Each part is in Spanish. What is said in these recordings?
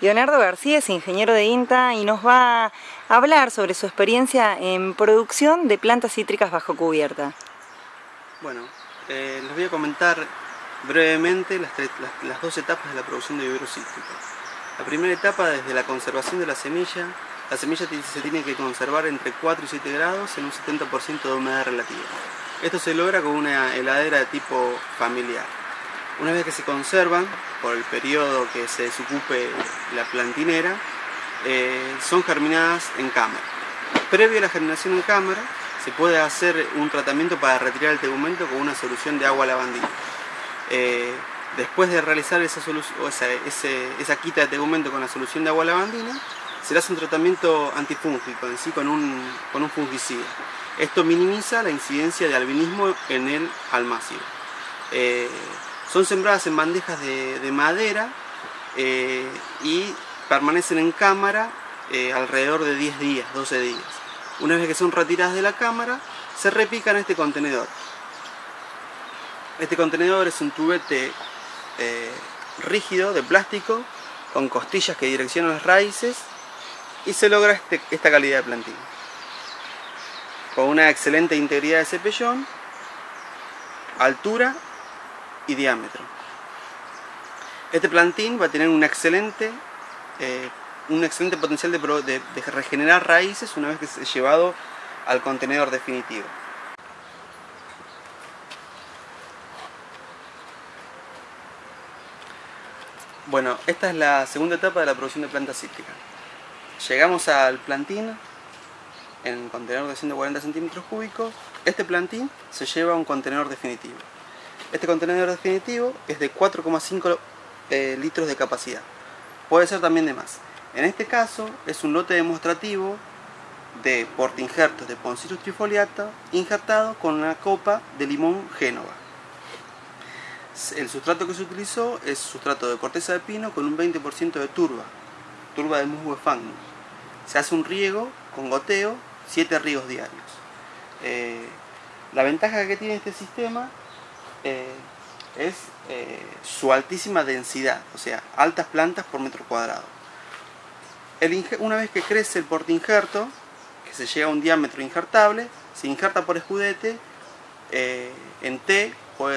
Leonardo García es ingeniero de INTA y nos va a hablar sobre su experiencia en producción de plantas cítricas bajo cubierta. Bueno, eh, les voy a comentar brevemente las, dos etapas de la producción de vivero cítrico. La primera etapa desde la conservación de la semilla. La semilla se tiene que conservar entre 4 y 7 grados en un 70% de humedad relativa. Esto se logra con una heladera de tipo familiar. Una vez que se conservan, por el periodo que se desocupe la plantinera, eh, son germinadas en cámara. Previo a la germinación en cámara, se puede hacer un tratamiento para retirar el tegumento con una solución de agua lavandina. Eh, después de realizar esa, quita de tegumento con la solución de agua lavandina, se hace un tratamiento antifúngico, en sí con un, con un fungicida. Esto minimiza la incidencia de albinismo en el almácigo. Eh, son sembradas en bandejas de, madera eh, y permanecen en cámara eh, alrededor de 10 días, 12 días. Una vez que son retiradas de la cámara, se repican este contenedor. Este contenedor es un tubete eh, rígido de plástico con costillas que direccionan las raíces y se logra este, esta calidad de plantín. Con una excelente integridad de cepellón, altura y diámetro. Este plantín va a tener un excelente, eh, un excelente potencial de, regenerar raíces una vez que es llevado al contenedor definitivo. Bueno, esta es la segunda etapa de la producción de plantas cítricas. Llegamos al plantín en contenedor de 140 centímetros cúbicos. Este plantín se lleva a un contenedor definitivo. Este contenedor definitivo es de 4,5 eh, litros de capacidad. Puede ser también de más. En este caso es un lote demostrativo de portinjertos de Poncirus trifoliata injertado con una copa de limón Génova. El sustrato que se utilizó es sustrato de corteza de pino con un 20% de turba, turba de musgo fagnus. Se hace un riego con goteo, 7 riegos diarios. Eh, la ventaja que tiene este sistema eh, es eh, su altísima densidad, o sea, altas plantas por metro cuadrado. una vez que crece el portinjerto, que se llega a un diámetro injertable, se injerta por escudete, eh, en T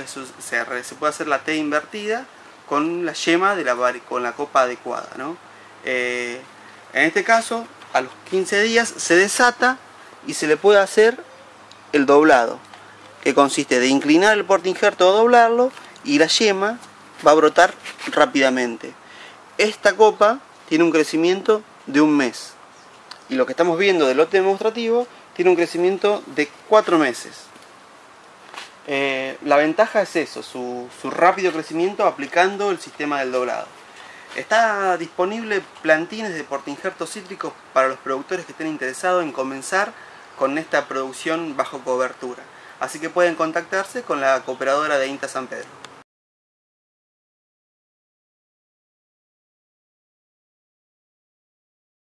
se, puede hacer la T invertida con la yema de la, con la copa adecuada. en este caso, a los 15 días se desata y se le puede hacer el doblado que consiste de inclinar el portinjerto o doblarlo y la yema va a brotar rápidamente. Esta copa tiene un crecimiento de un mes y lo que estamos viendo del lote demostrativo tiene un crecimiento de cuatro meses. Eh, la ventaja es eso, su, su rápido crecimiento aplicando el sistema del doblado. Está disponible plantines de portinjertos cítricos para los productores que estén interesados en comenzar con esta producción bajo cobertura así que pueden contactarse con la cooperadora de INTA San Pedro.